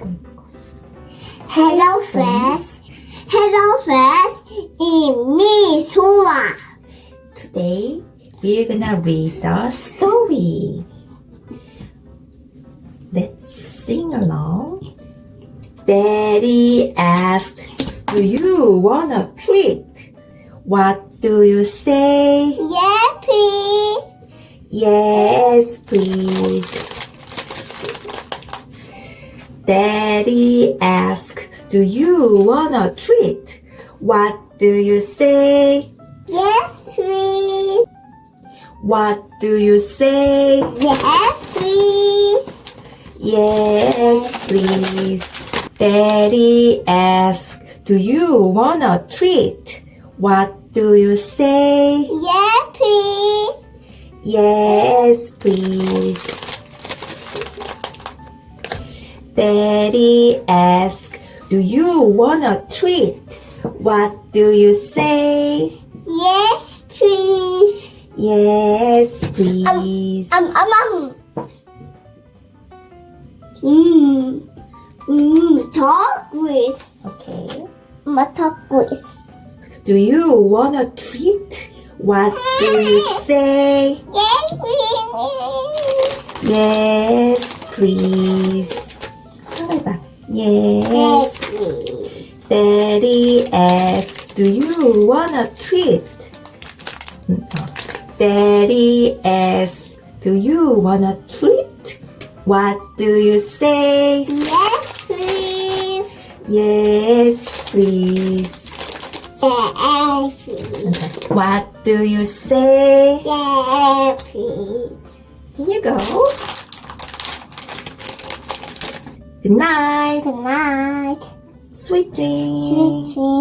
Hello friends. Hello friends. It's me, Soa. Today we're gonna read the story. Let's sing along. Daddy asked, Do you want a treat? What do you say? Yeah, please. Yes, please. Daddy asked, Do you want a treat? What do you say? Yes, please. What do you say? Yes, please. Yes, please. Daddy asked, Do you want a treat? What do you say? Yes, please. Yes, please. Daddy asked, Do you want a treat? What do you say? Yes, please. Yes, please. Um, um, um. Mmm. Mmm. Talk with. Okay. Talk with. Do you want a treat? What do you say? Yes, please. Yes, please. Yes. Daddy. Daddy do you want a treat? Daddy S, do you want a treat? What do you say? Yes, please. Yes, please. Yes, please. What do you say? Yes, please. Here you go. Good night. Good night. Sweet dreams. Sweet dreams.